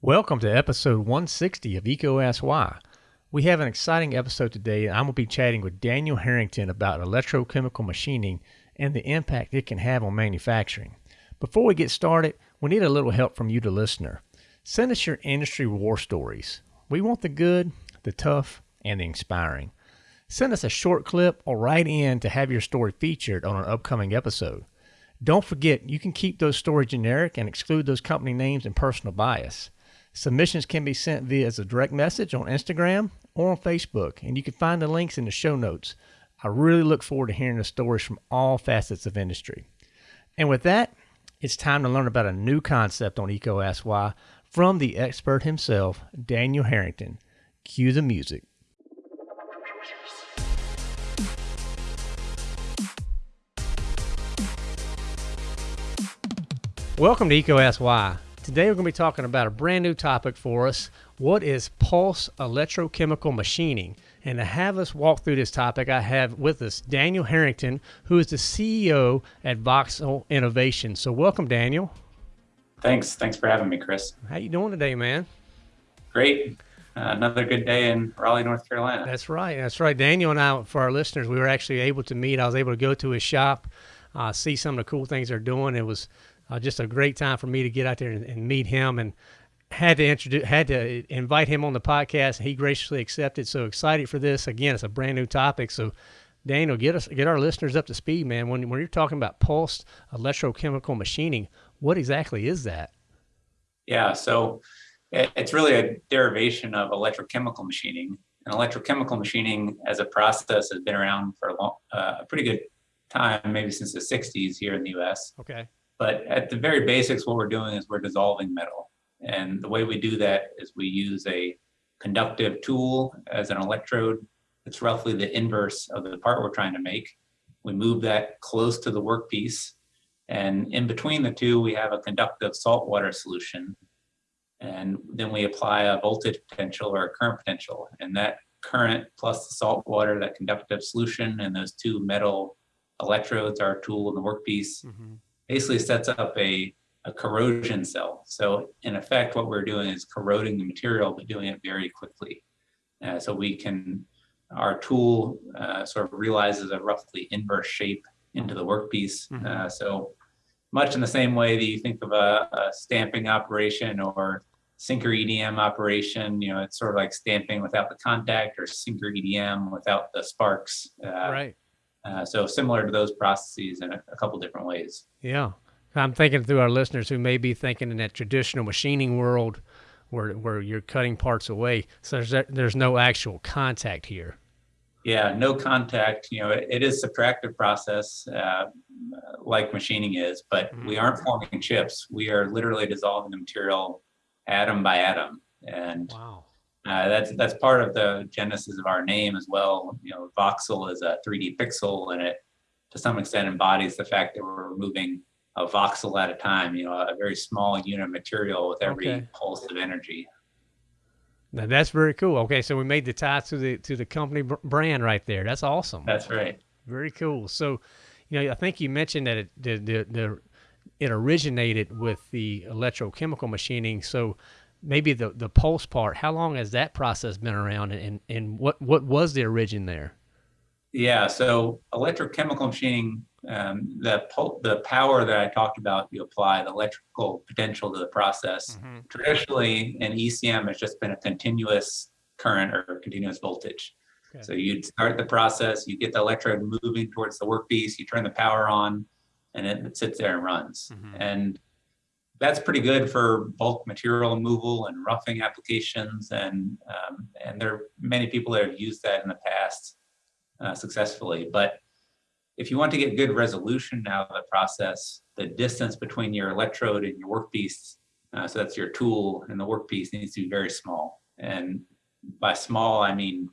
Welcome to episode 160 of Why. We have an exciting episode today, and I'm going to be chatting with Daniel Harrington about electrochemical machining and the impact it can have on manufacturing. Before we get started, we need a little help from you, the listener. Send us your industry war stories. We want the good, the tough, and the inspiring. Send us a short clip or write in to have your story featured on an upcoming episode. Don't forget, you can keep those stories generic and exclude those company names and personal bias. Submissions can be sent via as a direct message on Instagram or on Facebook, and you can find the links in the show notes. I really look forward to hearing the stories from all facets of industry. And with that, it's time to learn about a new concept on EECO Ask Why from the expert himself, Daniel Harrington. Cue the music. Welcome to EECO Ask Why. Today we're going to be talking about a brand new topic for us. What is pulse electrochemical machining? And to have us walk through this topic, I have with us Daniel Harrington, who is the CEO at Voxel Innovation. So welcome, Daniel. Thanks. Thanks for having me, Chris. How you doing today, man? Great. Uh, another good day in Raleigh, North Carolina. That's right. That's right. Daniel and I, for our listeners, we were actually able to meet. I was able to go to his shop, uh, see some of the cool things they're doing. It was uh, just a great time for me to get out there and, and, meet him and had to introduce had to invite him on the podcast. He graciously accepted. So excited for this. Again it's a brand new topic. So daniel get us get our listeners up to speed man. When, when you're talking about pulsed electrochemical machining what exactly is that? Yeah so it's really a derivation of electrochemical machining. And electrochemical machining as a process has been around for a, long, uh, a pretty good time maybe since the 60s here in the us okay but at the very basics, what we're doing is we're dissolving metal. And the way we do that is we use a conductive tool as an electrode. It's roughly the inverse of the part we're trying to make. We move that close to the workpiece. And in between the two, we have a conductive saltwater solution. And then we apply a voltage potential or a current potential. And that current plus the salt water, that conductive solution, and those two metal electrodes, our tool in the workpiece, mm -hmm basically sets up a, a corrosion cell. So in effect, what we're doing is corroding the material, but doing it very quickly. Uh, so we can, our tool uh, sort of realizes a roughly inverse shape into the workpiece. Mm -hmm. uh, so much in the same way that you think of a, a, stamping operation or sinker EDM operation, you know, it's sort of like stamping without the contact or sinker EDM without the sparks. Uh, right. Uh, so similar to those processes in a, a couple different ways. Yeah. I'm thinking through our listeners who may be thinking in that traditional machining world where, where you're cutting parts away. So there's, there's no actual contact here. Yeah, no contact. You know, it, it is subtractive process uh, like machining is, but mm -hmm. we aren't forming chips. We are literally dissolving the material atom by atom. And wow. Uh, that's that's part of the genesis of our name as well. You know, voxel is a 3D pixel, and it to some extent embodies the fact that we're removing a voxel at a time. You know, a very small unit of material with every okay. pulse of energy. Now that's very cool. Okay, so we made the tie to the to the company brand right there. That's awesome. That's right. Very cool. So, you know, I think you mentioned that it the the, the it originated with the electrochemical machining. So maybe the the pulse part how long has that process been around and and what what was the origin there yeah so electrochemical machining um, the the power that i talked about you apply the electrical potential to the process mm -hmm. traditionally an ecm has just been a continuous current or continuous voltage okay. so you'd start the process you get the electrode moving towards the workpiece you turn the power on and it sits there and runs mm -hmm. and that's pretty good for bulk material removal and roughing applications. And, um, and there are many people that have used that in the past uh, successfully. But if you want to get good resolution out of the process, the distance between your electrode and your workpiece, uh, so that's your tool and the workpiece needs to be very small. And by small, I mean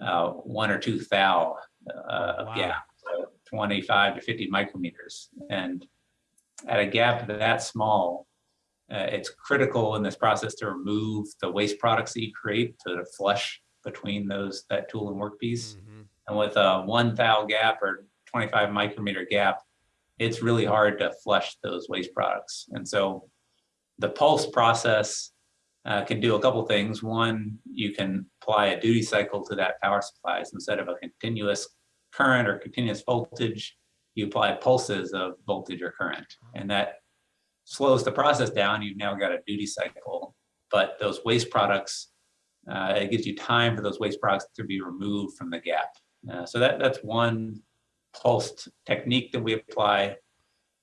uh, one or two thou uh, wow. gap, so 25 to 50 micrometers. And at a gap that small, uh, it's critical in this process to remove the waste products that you create to flush between those that tool and workpiece. Mm -hmm. And with a one thou gap or 25 micrometer gap, it's really hard to flush those waste products. And so the pulse process uh, can do a couple things. One, you can apply a duty cycle to that power supply. Instead of a continuous current or continuous voltage, you apply pulses of voltage or current. And that slows the process down. You've now got a duty cycle, but those waste products, uh, it gives you time for those waste products to be removed from the gap. Uh, so that, that's one pulsed technique that we apply.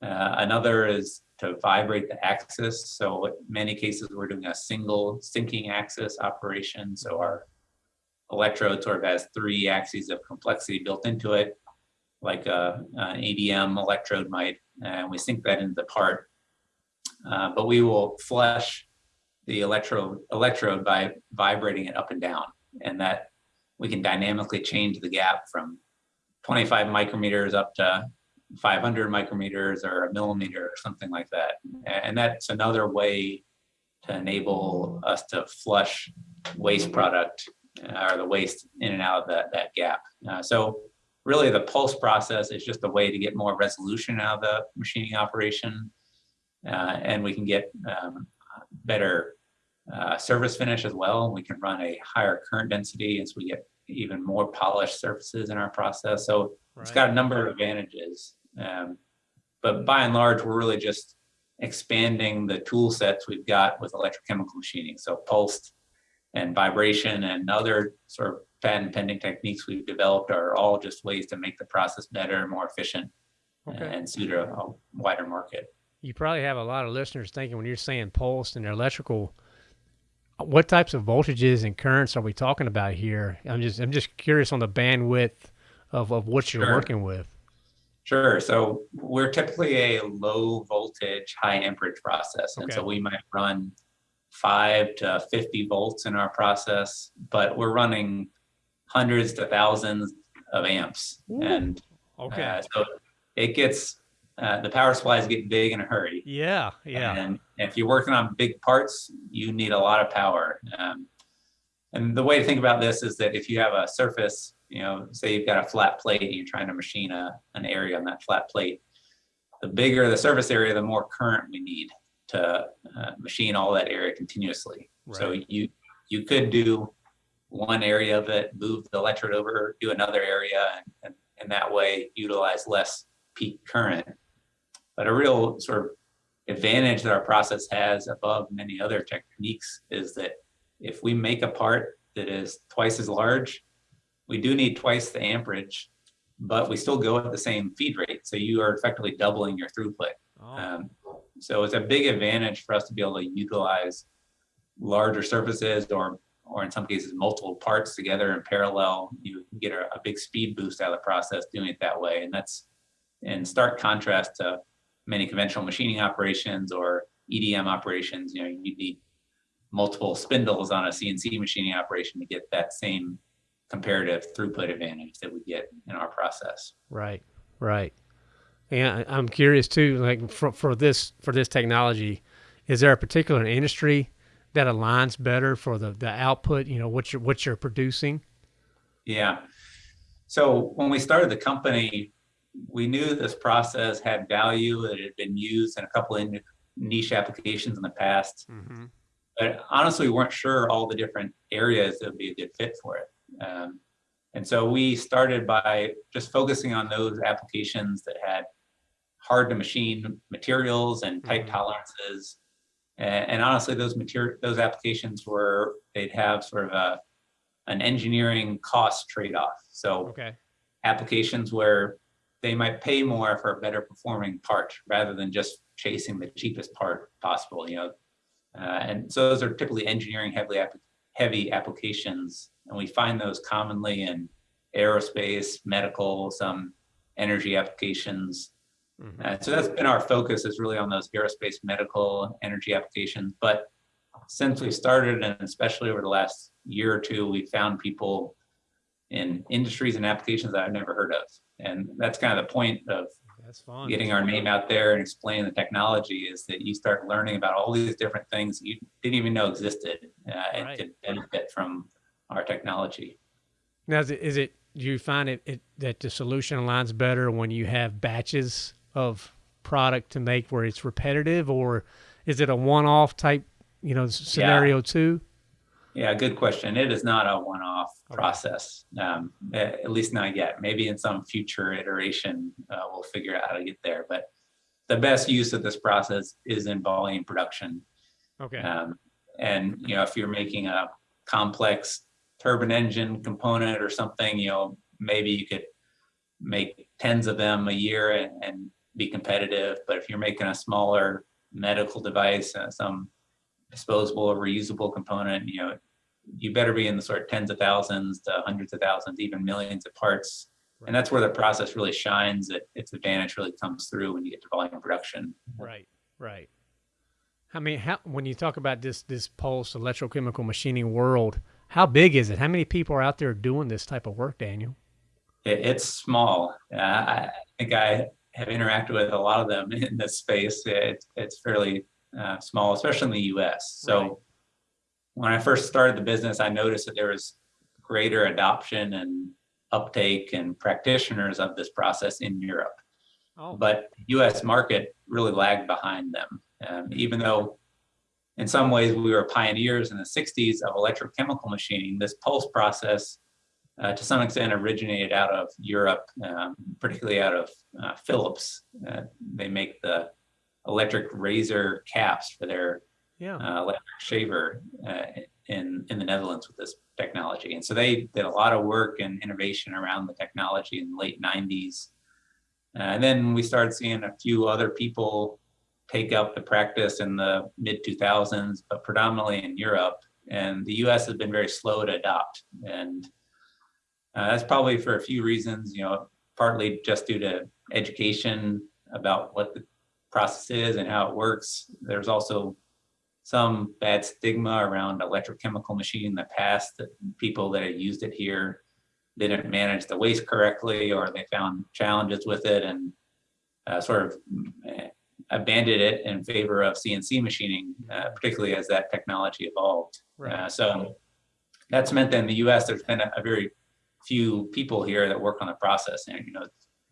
Uh, another is to vibrate the axis. So in many cases, we're doing a single sinking axis operation. So our electrode sort of has three axes of complexity built into it, like a, an EDM electrode might, and we sink that into the part. Uh, but we will flush the electrode, electrode by vibrating it up and down. And that we can dynamically change the gap from 25 micrometers up to 500 micrometers or a millimeter or something like that. And that's another way to enable us to flush waste product uh, or the waste in and out of that, that gap. Uh, so really the pulse process is just a way to get more resolution out of the machining operation. Uh, and we can get um, better uh, surface finish as well. We can run a higher current density as we get even more polished surfaces in our process. So right. it's got a number of advantages. Um, but by and large, we're really just expanding the tool sets we've got with electrochemical machining. So pulsed and vibration and other sort of patent pending techniques we've developed are all just ways to make the process better, more efficient, okay. and suit a, a, wider market. You probably have a lot of listeners thinking when you're saying pulse and electrical, what types of voltages and currents are we talking about here? I'm just I'm just curious on the bandwidth of, of what you're sure. working with. Sure. So we're typically a low voltage, high amperage process. And okay. so we might run five to 50 volts in our process, but we're running hundreds to thousands of amps. Ooh. And okay. Uh, so it gets, uh, the power supplies get big in a hurry. Yeah. Yeah. And if you're working on big parts, you need a lot of power. Um, and the way to think about this is that if you have a surface you know, say you've got a flat plate and you're trying to machine a, an area on that flat plate, the bigger the surface area, the more current we need to uh, machine all that area continuously. Right. So you you could do one area of it, move the electrode over, do another area, and, and, and that way utilize less peak current. But a real sort of advantage that our process has above many other techniques is that if we make a part that is twice as large we do need twice the amperage, but we still go at the same feed rate. So you are effectively doubling your throughput. Oh. Um, so it's a big advantage for us to be able to utilize larger surfaces or or in some cases multiple parts together in parallel. You get a, a big speed boost out of the process doing it that way. And that's in stark contrast to many conventional machining operations or EDM operations. You know, you need multiple spindles on a CNC machining operation to get that same comparative throughput advantage that we get in our process. Right, right. And I'm curious too, like for, for this for this technology, is there a particular industry that aligns better for the, the output? You know, what you're what you're producing. Yeah. So when we started the company, we knew this process had value. That it had been used in a couple of niche applications in the past. Mm-hmm. But honestly, we weren't sure all the different areas that would be a good fit for it. Um, and so we started by just focusing on those applications that had hard to machine materials and tight mm-hmm. tolerances. And, and, honestly, those material those applications were they'd have sort of a an engineering cost trade-off. So okay. applications where they might pay more for a better performing part rather than just chasing the cheapest part possible. You know, uh, and so those are typically engineering heavily heavy applications and we find those commonly in aerospace, medical, some energy applications. Mm-hmm. Uh, so that's been our focus is really on those aerospace, medical, energy applications. But since we started, and especially over the last year or two, we found people in industries and applications that I've never heard of. And that's kind of the point of getting our name out there and explaining the technology is that you start learning about all these different things you didn't even know existed uh, right. and could benefit from our technology. Now, is it, is it do you find it, it that the solution aligns better when you have batches of product to make where it's repetitive, or is it a one-off type you know, scenario yeah. two? Yeah, good question. It is not a one-off okay. process, um, at least not yet. Maybe in some future iteration, uh, we'll figure out how to get there. But the best use of this process is in volume production. Okay. Um, and you know, if you're making a complex turbine engine component or something, you know, maybe you could make tens of them a year and, and be competitive. But if you're making a smaller medical device, uh, some disposable or reusable component, you know, you better be in the sort of tens of thousands to hundreds of thousands, even millions of parts. Right. And that's where the process really shines. That its advantage really comes through when you get to volume production. Right, right. I mean, how, when you talk about this this pulse electrochemical machining world, how big is it? How many people are out there doing this type of work, Daniel? It, it's small. Uh, I think I have interacted with a lot of them in this space. It, it's fairly uh, small, especially in the U.S. So. Right when I first started the business, I noticed that there was greater adoption and uptake and practitioners of this process in Europe. Oh. But US market really lagged behind them. Um, even though in some ways we were pioneers in the 60s of electrochemical machining, this pulse process uh, to some extent originated out of Europe, um, particularly out of uh, Philips. Uh, they make the electric razor caps for their yeah. uh, electric shaver uh, in in the Netherlands with this technology. And so they did a lot of work and innovation around the technology in the late 90s. Uh, and then we started seeing a few other people take up the practice in the mid 2000s, but predominantly in Europe. And the US has been very slow to adopt. And uh, that's probably for a few reasons, you know, partly just due to education about what the process is and how it works. There's also some bad stigma around electrochemical machining in the past that people that had used it here didn't manage the waste correctly or they found challenges with it and uh, sort of eh, abandoned it in favor of CNC machining, uh, particularly as that technology evolved. Right. Uh, so that's meant that in the US, there's been a, a, very few people here that work on the process and, you know,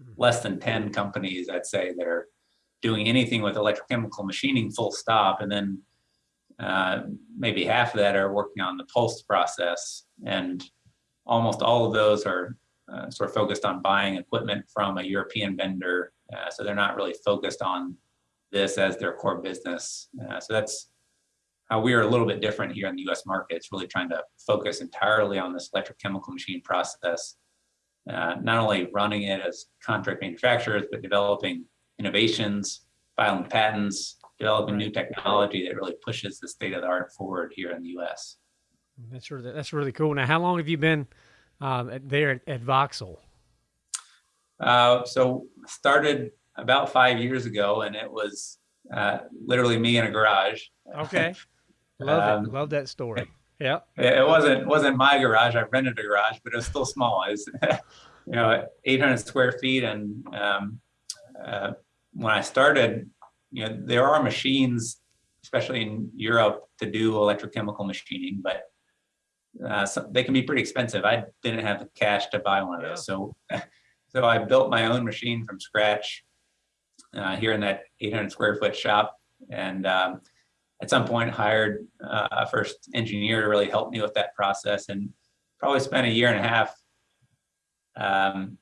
hmm. less than 10 companies, I'd say, that are doing anything with electrochemical machining full stop. And then uh, maybe half of that are working on the pulse process and almost all of those are uh, sort of focused on buying equipment from a European vendor. Uh, so they're not really focused on this as their core business. Uh, so that's how we are a little bit different here in the US market. It's really trying to focus entirely on this electrochemical machine process, uh, not only running it as contract manufacturers, but developing innovations, filing patents, developing new technology that really pushes the state of the art forward here in the U.S. That's really that's really cool. Now, how long have you been um, there at, at Voxel? Uh, so started about five years ago, and it was uh, literally me in a garage. Okay, love um, it. Love that story. Yeah, it wasn't wasn't my garage. I rented a garage, but it was still small. It was, you know, 800 square feet, and um, uh, when I started, you know, there are machines, especially in Europe, to do electrochemical machining, but uh, so they can be pretty expensive. I didn't have the cash to buy one of those, so so I built my own machine from scratch uh, here in that 800 square foot shop, and um, at some point hired uh, a first engineer to really help me with that process, and probably spent a year and a half. Um,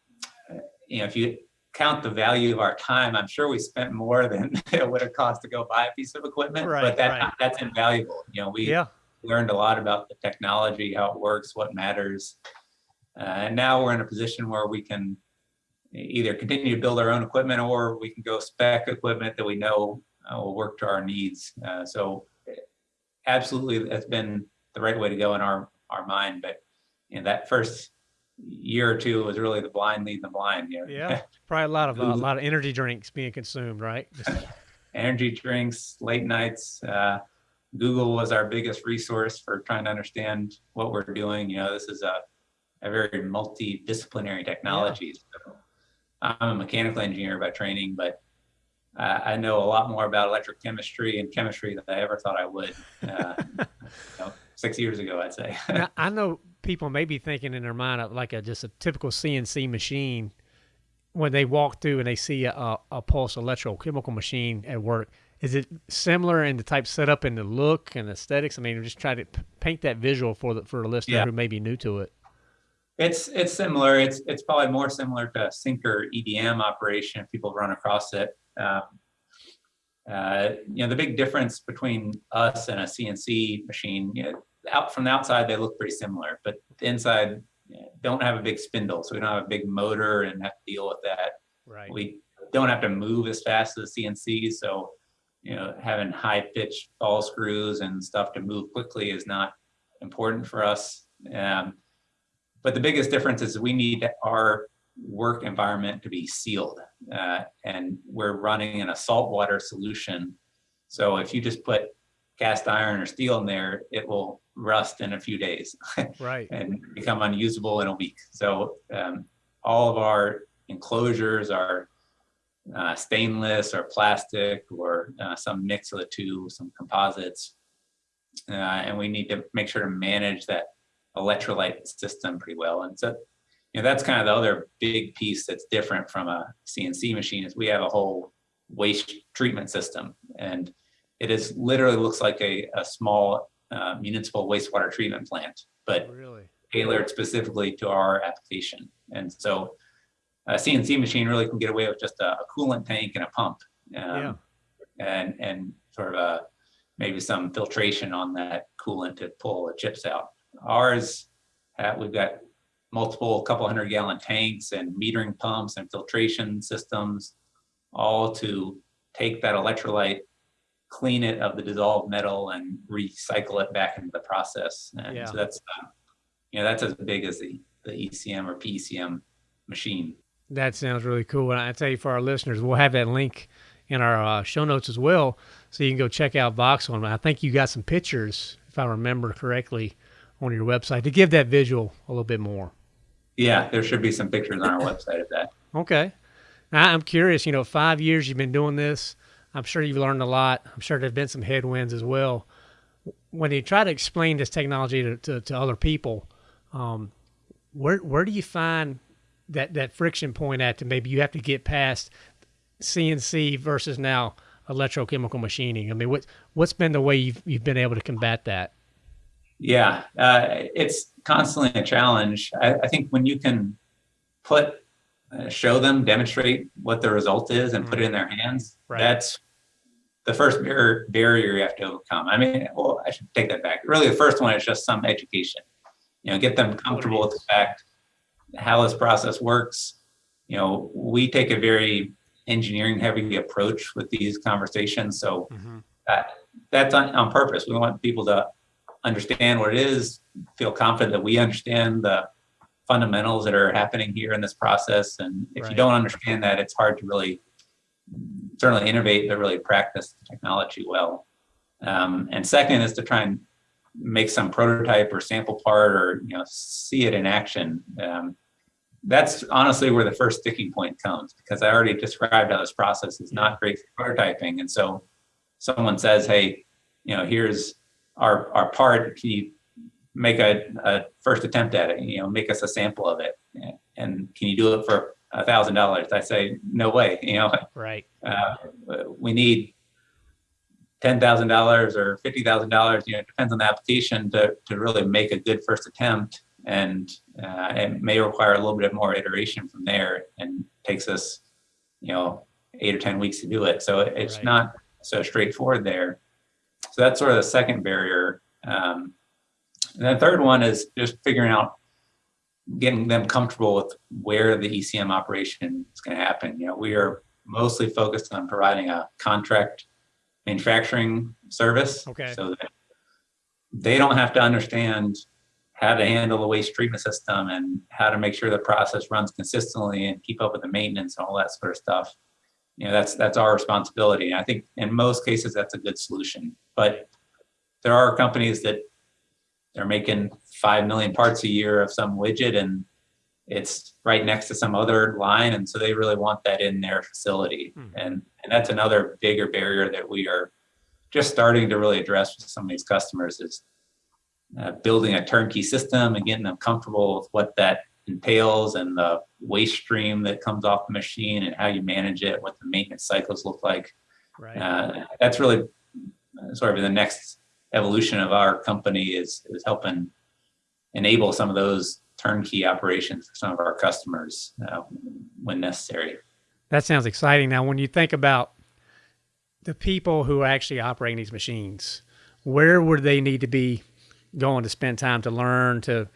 you know, if you count the value of our time, I'm sure we spent more than it would have cost to go buy a piece of equipment, right, but that, right. that's invaluable. You know, we yeah. learned a lot about the technology, how it works, what matters. Uh, and now we're in a position where we can either continue to build our own equipment or we can go spec equipment that we know uh, will work to our needs. Uh, so absolutely, that's been the right way to go in our, our mind. But you know, that first year or two was really the blind leading the blind. You know? Yeah, probably a lot of uh, a lot of energy drinks being consumed, right? energy drinks, late nights. Uh, Google was our biggest resource for trying to understand what we're doing. You know, this is a a very multidisciplinary technology. Yeah. So I'm a mechanical engineer by training, but uh, I know a lot more about electrochemistry and chemistry than I ever thought I would. Uh, you know, six years ago, I'd say. now, I know people may be thinking in their mind of like a just a typical CNC machine when they walk through and they see a, a pulse electrochemical machine at work. is it similar in the type setup and the look and aesthetics? I mean, just try to paint that visual for the for a listener yeah. who may be new to it. It's it's similar. It's it's probably more similar to a Sinker EDM operation if people run across it. Um, uh, you know, the big difference between us and a CNC machine, you know, out from the outside they look pretty similar, but the inside you know, don't have a big spindle, so we don't have a big motor and have to deal with that. Right. We don't have to move as fast as the CNC, so you know, having high pitched ball screws and stuff to move quickly is not important for us. Um, but the biggest difference is we need our work environment to be sealed. Uh, and we're running in a saltwater solution. So if you just put cast iron or steel in there, it will rust in a few days. right. and become unusable in a week. So um, all of our enclosures are uh, stainless or plastic or uh, some mix of the two, some composites. Uh, and we need to make sure to manage that electrolyte system pretty well. And so, you know, that's kind of the other big piece that's different from a CNC machine is we have a whole waste treatment system. And it is literally looks like a, a small uh, municipal wastewater treatment plant, but really? tailored specifically to our application. And so a CNC machine really can get away with just a, a coolant tank and a pump. Um, yeah. And, and sort of a, maybe some filtration on that coolant to pull the chips out. Ours, uh, we've got multiple couple hundred gallon tanks and metering pumps and filtration systems, all to take that electrolyte, clean it of the dissolved metal and recycle it back into the process. And yeah. so that's, uh, you know, that's as big as the, the ECM or PECM machine. That sounds really cool. And I tell you, for our listeners, we'll have that link in our uh, show notes as well, so you can go check out Voxel. I think you got some pictures, if I remember correctly, on your website to give that visual a little bit more. Yeah, there should be some pictures on our website of that. Okay. Now, I'm curious, you know, five years you've been doing this. I'm sure you've learned a lot. I'm sure there have been some headwinds as well. When you try to explain this technology to, to, to other people, um, where where do you find that, that friction point at to maybe you have to get past CNC versus now electrochemical machining? I mean, what what's been the way you've you've been able to combat that? Yeah, uh, it's constantly a challenge. I, I, think when you can put, uh, show them, demonstrate what the result is, and mm-hmm. put it in their hands, right. that's the first barrier, barrier you have to overcome. I mean, well, I should take that back. Really, the first one is just some education. You know, get them comfortable with the fact how this process works. You know, we take a very engineering heavy approach with these conversations, so mm-hmm. that, that's on, on purpose. We want people to understand what it is, feel confident that we understand the fundamentals that are happening here in this process. And if right. you don't understand that, it's hard to really certainly innovate, but really practice the technology well. Um, and second is to try and make some prototype or sample part or you know see it in action. Um, that's honestly where the first sticking point comes because I already described how this process is not great for prototyping. And so someone says, hey, you know, here's our our part can you make a, a first attempt at it you know make us a sample of it. And can you do it for a thousand dollars? I say no way you know? Right. Uh, we need ten thousand dollars or fifty thousand dollars you know it depends on the application to to really make a good first attempt. And uh, it may require a little bit more iteration from there and takes us you know eight or ten weeks to do it. So it's right. not so straightforward there so that's sort of the second barrier. Um, and the third one is just figuring out, getting them comfortable with where the ECM operation is going to happen. You know, we are mostly focused on providing a contract manufacturing service. Okay. So that they don't have to understand how to handle the waste treatment system and how to make sure the process runs consistently and keep up with the maintenance and all that sort of stuff you know that's that's our responsibility. And i think in most cases that's a good solution. But there are companies that they're making 5 million parts a year of some widget and it's right next to some other line and so they really want that in their facility. Hmm. and and that's another bigger barrier that we are just starting to really address with some of these customers is uh, building a turnkey system and getting them comfortable with what that entails and the waste stream that comes off the machine and how you manage it, what the maintenance cycles look like. Right. Uh, that's really sort of the next evolution of our company is, is helping enable some of those turnkey operations for some of our customers uh, when necessary. That sounds exciting. Now, when you think about the people who are actually operating these machines, where would they need to be going to spend time to learn to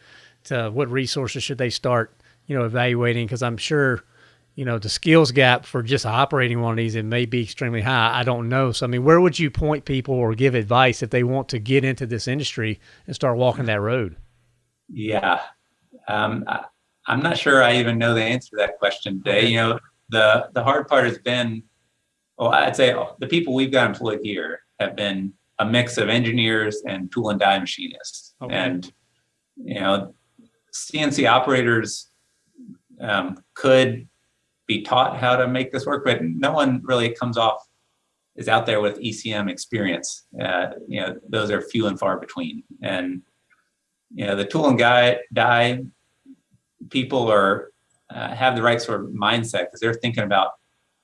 to what resources should they start you know evaluating? Because i'm sure you know the skills gap for just operating one of these it may be extremely high. I don't know. So i mean where would you point people or give advice if they want to get into this industry and start walking that road? Yeah. Um, I, i'm not sure i even know the answer to that question today you know the the hard part has been well i'd say the people we've got employed here have been a mix of engineers and tool and die machinists. Okay. and you know cnc operators um, could be taught how to make this work, but no one really comes off is out there with ECM experience. Uh, you know, those are few and far between. And you know, the tool and guy die people are uh, have the right sort of mindset because they're thinking about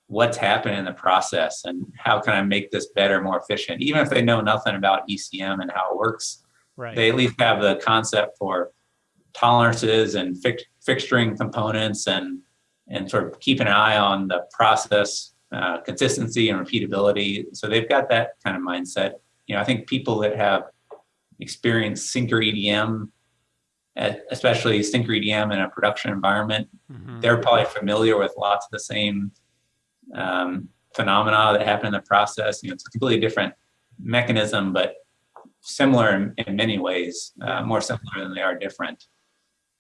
what's happening in the process and how can I make this better, more efficient. Even if they know nothing about ECM and how it works, right. they at least have the concept for tolerances and fix, fixturing components and and sort of keep an eye on the process uh, consistency and repeatability. So they've got that kind of mindset. You know, I think people that have experienced sinker EDM, especially sinker EDM in a production environment, mm-hmm. they're probably familiar with lots of the same um, phenomena that happen in the process. You know, it's a completely different mechanism, but similar in, in many ways, uh, more similar than they are different.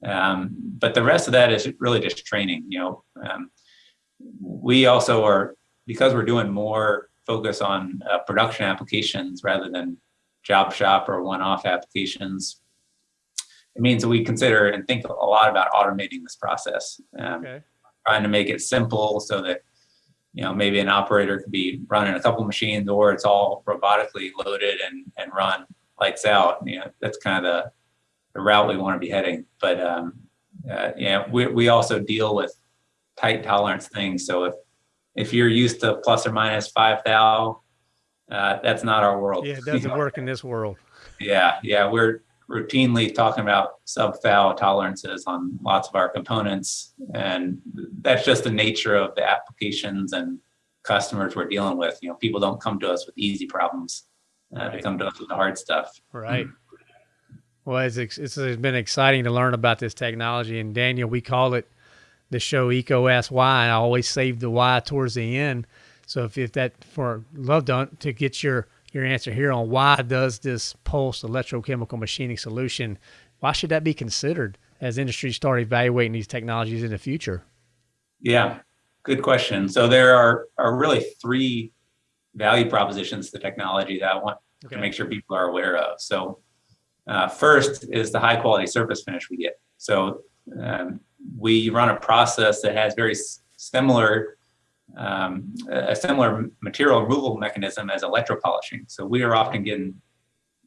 Um, but the rest of that is really just training. You know, um, we also are because we're doing more focus on uh, production applications rather than job shop or one-off applications. It means that we consider and think a lot about automating this process, um, okay. trying to make it simple so that you know maybe an operator could be running a couple machines or it's all robotically loaded and and run lights out. You know, that's kind of the the route we want to be heading. But um, uh, yeah, we, we also deal with tight tolerance things. So if if you're used to plus or minus five thou, uh, that's not our world. Yeah, it doesn't work in this world. Yeah, yeah, we're routinely talking about sub thou tolerances on lots of our components, and that's just the nature of the applications and customers we're dealing with. You know, people don't come to us with easy problems; uh, right. they come to us with the hard stuff. Right. Mm-hmm. Well, it's, it's been exciting to learn about this technology. And Daniel, we call it the show EECO Ask Why, and I always save the why towards the end. So if, if that for love to, to get your your answer here on why does this pulse electrochemical machining solution, why should that be considered as industries start evaluating these technologies in the future? Yeah, good question. So there are are really three value propositions to technology that I want okay. to make sure people are aware of. So uh, first is the high quality surface finish we get. So um, we run a process that has very similar um, a similar material removal mechanism as electropolishing. So we are often getting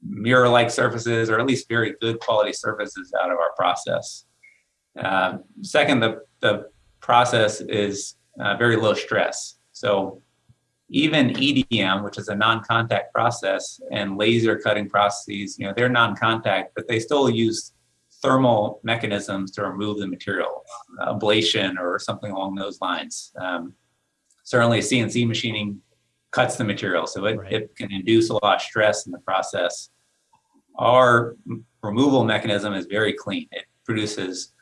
mirror-like surfaces or at least very good quality surfaces out of our process. Uh, second, the, the process is uh, very low stress. So even EDM, which is a non-contact process, and laser cutting processes, you know, they're non-contact, but they still use thermal mechanisms to remove the material, ablation or something along those lines. Um, certainly CNC machining cuts the material, so it, right. it can induce a lot of stress in the process. Our removal mechanism is very clean. It produces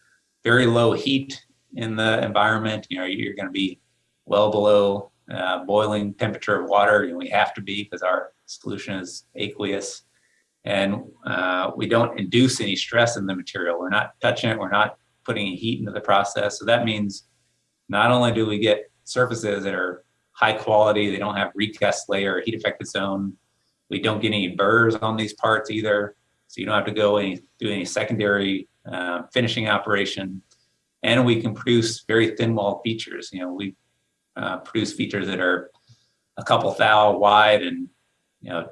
very low heat in the environment. You know, you're going to be well below uh, boiling temperature of water. and we have to be because our solution is aqueous. And uh, we don't induce any stress in the material. We're not touching it. We're not putting heat into the process. So that means not only do we get surfaces that are high quality, they don't have recast layer or heat affected zone. We don't get any burrs on these parts either. So you don't have to go any do any secondary uh, finishing operation. And we can produce very thin wall features. You know, we uh, produce features that are a couple thou wide and you know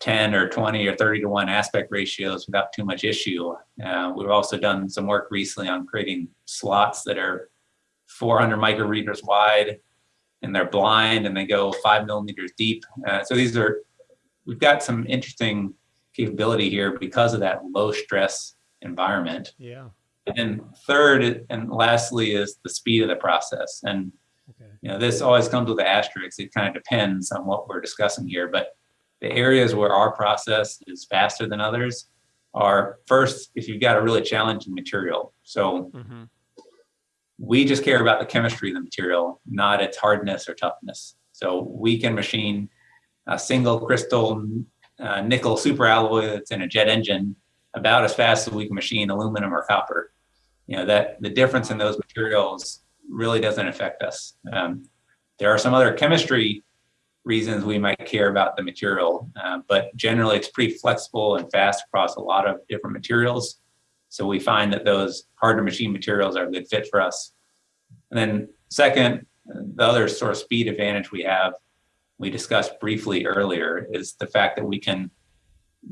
10 or 20 or 30 to 1 aspect ratios without too much issue. Uh, we've also done some work recently on creating slots that are 400 micrometers wide and they're blind and they go five millimeters deep. Uh, so these are, we've got some interesting capability here because of that low stress environment. Yeah. And third and lastly is the speed of the process. And Okay. you know, this always comes with the asterisk. It kind of depends on what we're discussing here, but the areas where our process is faster than others are first, if you've got a really challenging material. So Mhm. we just care about the chemistry of the material, not its hardness or toughness. So we can machine a single crystal uh, nickel superalloy that's in a jet engine about as fast as we can machine aluminum or copper. You know that the difference in those materials really doesn't affect us. Um, there are some other chemistry reasons we might care about the material, uh, but generally it's pretty flexible and fast across a lot of different materials. So we find that those hard to machine materials are a good fit for us. And then second, the other sort of speed advantage we have, we discussed briefly earlier, is the fact that we can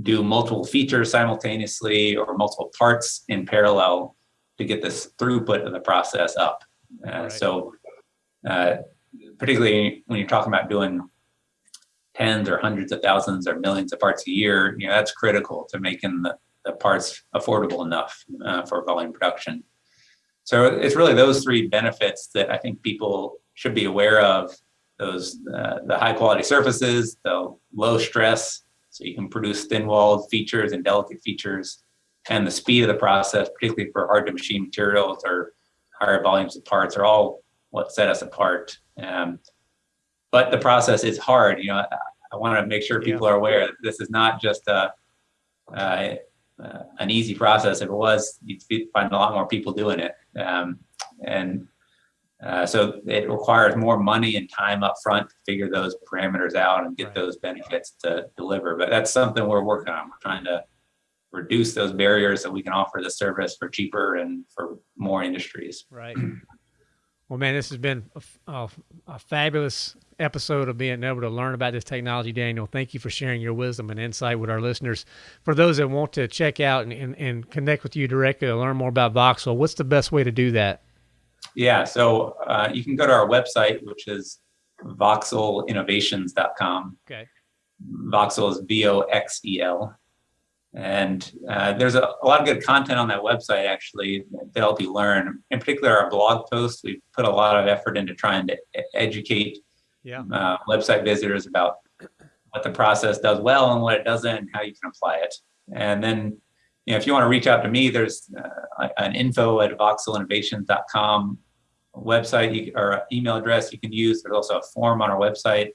do multiple features simultaneously or multiple parts in parallel to get this throughput of the process up. Uh, Right. So uh, particularly when you're talking about doing tens or hundreds of thousands or millions of parts a year, you know, that's critical to making the, the parts affordable enough uh, for volume production. So it's really those three benefits that I think people should be aware of. Those uh, the high quality surfaces, the low stress, so you can produce thin walled features and delicate features, and the speed of the process, particularly for hard to machine materials or higher volumes of parts, are all what set us apart. Um, but the process is hard. You know, I, I want to make sure people are aware that this is not just a, uh, uh, an easy process. If it was, you'd find a lot more people doing it. Um, and uh, so it requires more money and time up front to figure those parameters out and get Right. those benefits to deliver. But that's something we're working on. We're trying to reduce those barriers so we can offer the service for cheaper and for more industries. Right. Well, man, this has been a fabulous episode of being able to learn about this technology, Daniel. Thank you for sharing your wisdom and insight with our listeners. For those that want to check out and, and, and connect with you directly or learn more about Voxel, what's the best way to do that? Yeah, so uh, you can go to our website, which is voxelinnovations.com. Okay. Voxel is V O X E L. And uh, there's a, a lot of good content on that website actually to help you learn. In particular, our blog posts, we've put a lot of effort into trying to educate Yeah. uh, website visitors about what the process does well and what it doesn't and how you can apply it. And then, you know, if you want to reach out to me, there's uh, an info at voxelinnovations.com website you, or email address you can use. There's also a form on our website,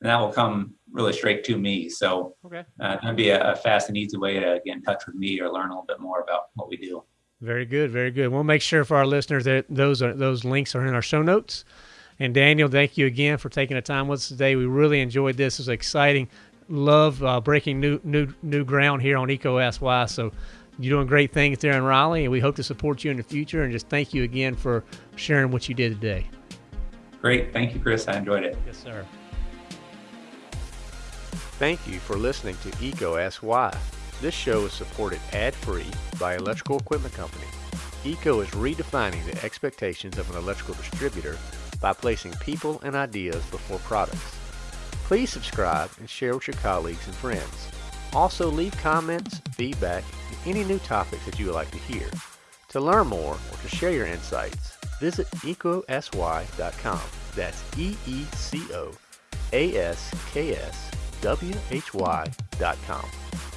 and that will come really straight to me. So Okay. uh, that'd be a, a fast and easy way to get in touch with me or learn a little bit more about what we do. Very good, very good. We'll make sure for our listeners that those are those links are in our show notes. And Daniel, thank you again for taking the time with us today. We really enjoyed this. It was exciting. Love uh, breaking new new new ground here on EECO SY. So you're doing great things there in Raleigh, and we hope to support you in the future. And just thank you again for sharing what you did today. Great. Thank you, Chris. I enjoyed it. Yes, sir. Thank you for listening to EECO Ask Why. This show is supported ad-free by Electrical Equipment Company. EECO is redefining the expectations of an electrical distributor by placing people and ideas before products. Please subscribe and share with your colleagues and friends. Also leave comments, feedback, and any new topics that you would like to hear. To learn more or to share your insights, visit ecosy.com. That's E-E-C-O A-S-K-S W-H-Y dot com.